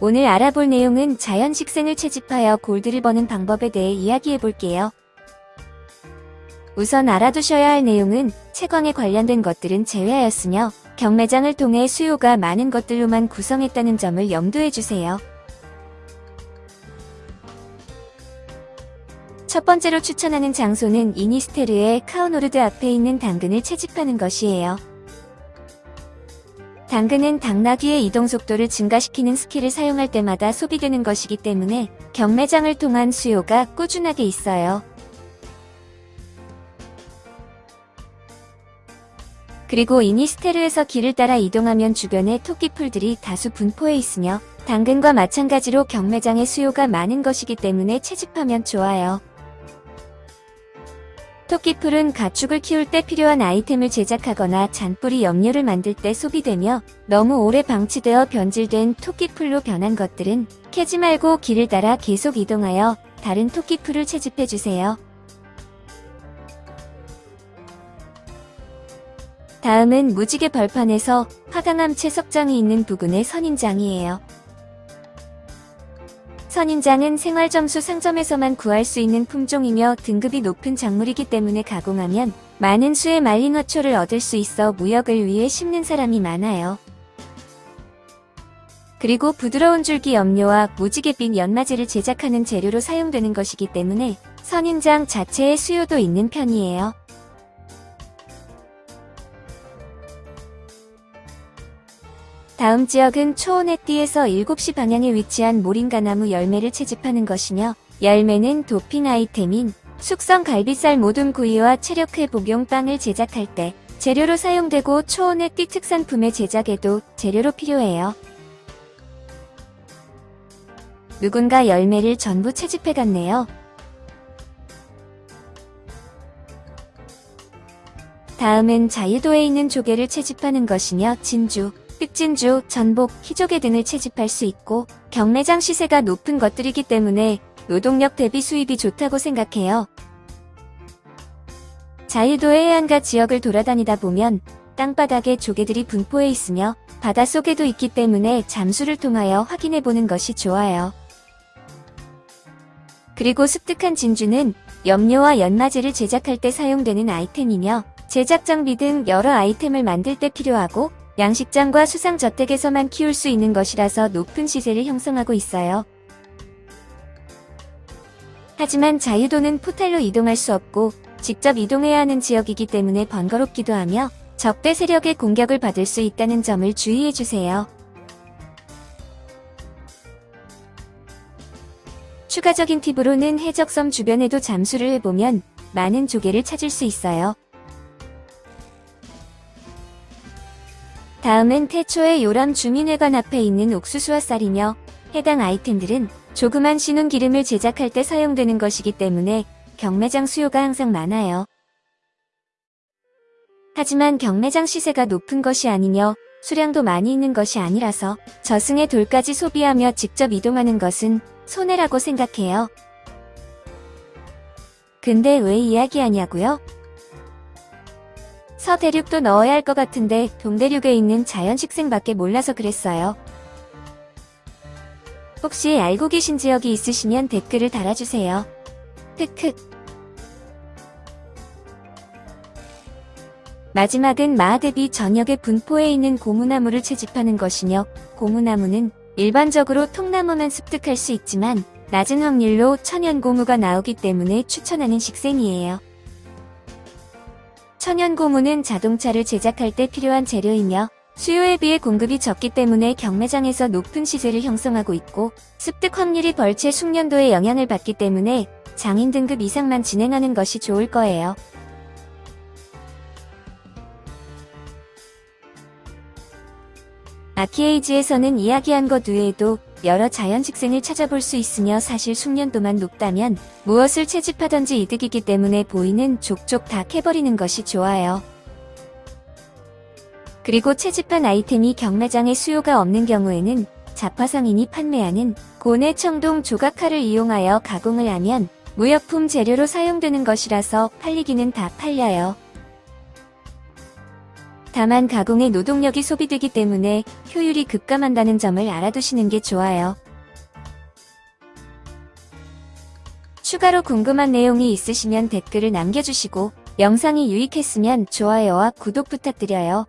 오늘 알아볼 내용은 자연 식생을 채집하여 골드를 버는 방법에 대해 이야기해 볼게요. 우선 알아두셔야 할 내용은 채광에 관련된 것들은 제외하였으며 경매장을 통해 수요가 많은 것들로만 구성했다는 점을 염두해 주세요. 첫 번째로 추천하는 장소는 이니스테르의 카우노르드 앞에 있는 당근을 채집하는 것이에요. 당근은 당나귀의 이동 속도를 증가시키는 스킬을 사용할 때마다 소비되는 것이기 때문에 경매장을 통한 수요가 꾸준하게 있어요. 그리고 이니스테르에서 길을 따라 이동하면 주변에 토끼풀들이 다수 분포해 있으며 당근과 마찬가지로 경매장의 수요가 많은 것이기 때문에 채집하면 좋아요. 토끼풀은 가축을 키울 때 필요한 아이템을 제작하거나 잔뿌리 염료를 만들 때 소비되며 너무 오래 방치되어 변질된 토끼풀로 변한 것들은 캐지 말고 길을 따라 계속 이동하여 다른 토끼풀을 채집해주세요. 다음은 무지개 벌판에서 화강암 채석장이 있는 부근의 선인장이에요. 선인장은 생활점수 상점에서만 구할 수 있는 품종이며 등급이 높은 작물이기 때문에 가공하면 많은 수의 말린 화초를 얻을 수 있어 무역을 위해 심는 사람이 많아요. 그리고 부드러운 줄기 염료와 무지갯빛 연마제를 제작하는 재료로 사용되는 것이기 때문에 선인장 자체의 수요도 있는 편이에요. 다음 지역은 초원의 띠에서 7시 방향에 위치한 모링가나무 열매를 채집하는 것이며 열매는 도핑 아이템인 숙성 갈비살 모둠 구이와 체력 회복용 빵을 제작할 때 재료로 사용되고 초원의 띠 특산품의 제작에도 재료로 필요해요. 누군가 열매를 전부 채집해갔네요. 다음은 자유도에 있는 조개를 채집하는 것이며 진주, 흑진주, 전복, 희조개 등을 채집할 수 있고 경매장 시세가 높은 것들이기 때문에 노동력 대비 수입이 좋다고 생각해요. 자유도의 해안가 지역을 돌아다니다 보면 땅바닥에 조개들이 분포해 있으며 바닷속에도 있기 때문에 잠수를 통하여 확인해 보는 것이 좋아요. 그리고 습득한 진주는 염료와 연마제를 제작할 때 사용되는 아이템이며 제작 장비 등 여러 아이템을 만들 때 필요하고 양식장과 수상저택에서만 키울 수 있는 것이라서 높은 시세를 형성하고 있어요. 하지만 자유도는 포탈로 이동할 수 없고 직접 이동해야 하는 지역이기 때문에 번거롭기도 하며 적대 세력의 공격을 받을 수 있다는 점을 주의해주세요. 추가적인 팁으로는 해적섬 주변에도 잠수를 해보면 많은 조개를 찾을 수 있어요. 다음은 태초의 요람 주민회관 앞에 있는 옥수수와 쌀이며 해당 아이템들은 조그만 신운 기름을 제작할 때 사용되는 것이기 때문에 경매장 수요가 항상 많아요. 하지만 경매장 시세가 높은 것이 아니며 수량도 많이 있는 것이 아니라서 저승의 돌까지 소비하며 직접 이동하는 것은 손해라고 생각해요. 근데 왜 이야기하냐고요? 서대륙도 넣어야 할 것 같은데 동대륙에 있는 자연식생밖에 몰라서 그랬어요. 혹시 알고 계신 지역이 있으시면 댓글을 달아주세요. 흑흑 마지막은 마하대비 전역의 분포에 있는 고무나무를 채집하는 것이며 고무나무는 일반적으로 통나무만 습득할 수 있지만 낮은 확률로 천연고무가 나오기 때문에 추천하는 식생이에요. 천연고무는 자동차를 제작할 때 필요한 재료이며 수요에 비해 공급이 적기 때문에 경매장에서 높은 시세를 형성하고 있고 습득 확률이 벌채 숙련도에 영향을 받기 때문에 장인 등급 이상만 진행하는 것이 좋을 거예요. 아키에이지에서는 이야기한 것 외에도 여러 자연 식생을 찾아볼 수 있으며 사실 숙련도만 높다면 무엇을 채집하던지 이득이기 때문에 보이는 족족 다 캐버리는 것이 좋아요. 그리고 채집한 아이템이 경매장에 수요가 없는 경우에는 자파상인이 판매하는 고내 청동 조각칼을 이용하여 가공을 하면 무역품 재료로 사용되는 것이라서 팔리기는 다 팔려요. 다만 가공에 노동력이 소비되기 때문에 효율이 급감한다는 점을 알아두시는 게 좋아요. 추가로 궁금한 내용이 있으시면 댓글을 남겨주시고 영상이 유익했으면 좋아요와 구독 부탁드려요.